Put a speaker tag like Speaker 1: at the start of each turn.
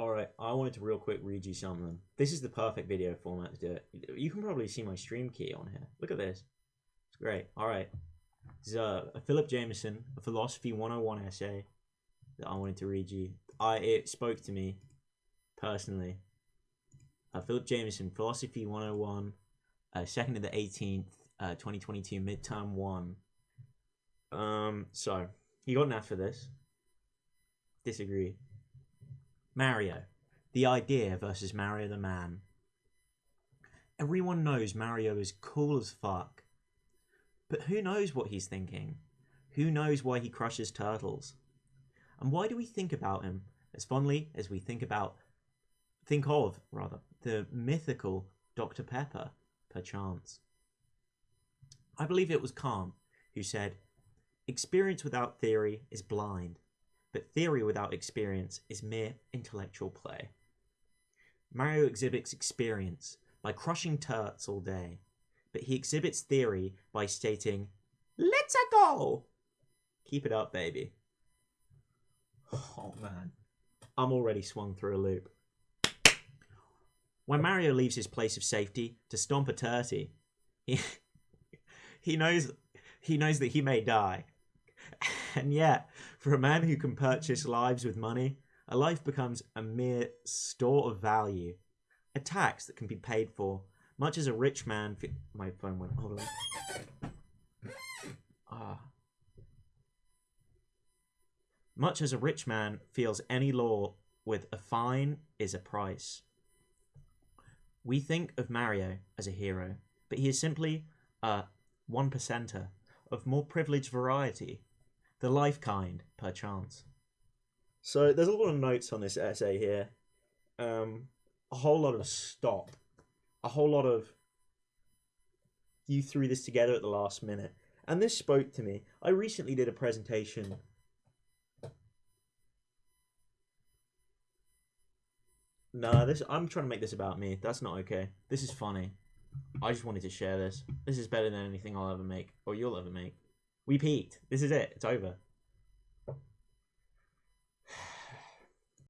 Speaker 1: Alright, I wanted to real quick read you something. This is the perfect video format to do it. You can probably see my stream key on here. Look at this. It's great. Alright. This is a, a Philip Jameson, a Philosophy 101 essay that I wanted to read you. I It spoke to me personally. Uh, Philip Jameson, Philosophy 101, uh, 2nd to the 18th, uh, 2022, midterm 1. Um, so, he got an F for this. Disagree. Mario. The idea versus Mario the man. Everyone knows Mario is cool as fuck. But who knows what he's thinking? Who knows why he crushes turtles? And why do we think about him as fondly as we think about, think of, rather, the mythical Dr. Pepper, perchance? I believe it was Kant who said, Experience without theory is blind, but theory without experience is mere intellectual play. Mario exhibits experience by crushing turts all day, but he exhibits theory by stating, Let's a go! Keep it up, baby. Oh man, I'm already swung through a loop. When Mario leaves his place of safety to stomp a turty, he, he knows he knows that he may die. And yet, for a man who can purchase lives with money, a life becomes a mere store of value, a tax that can be paid for, much as a rich man. My phone went. Hold on. Ah. Much as a rich man feels any law with a fine is a price. We think of Mario as a hero, but he is simply a one percenter of more privileged variety, the life kind, perchance. So there's a lot of notes on this essay here. Um, a whole lot of stop, a whole lot of you threw this together at the last minute, and this spoke to me. I recently did a presentation. Nah, this I'm trying to make this about me. That's not okay. This is funny. I just wanted to share this. This is better than anything I'll ever make or you'll ever make. We peaked. This is it. It's over.